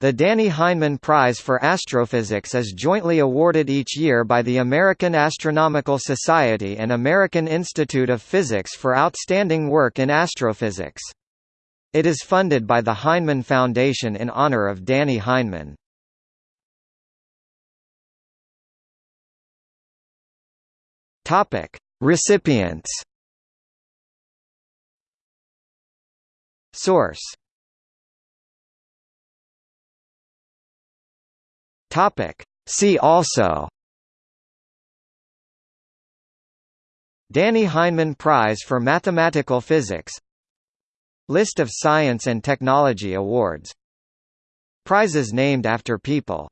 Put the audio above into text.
The Dannie Heineman Prize for Astrophysics is jointly awarded each year by the American Astronomical Society and American Institute of Physics for outstanding work in astrophysics. It is funded by the Heineman Foundation in honor of Dannie Heineman. Topic: Recipients. Source Topic. See also. Dannie Heineman Prize for Mathematical Physics. List of science and technology awards. Prizes named after people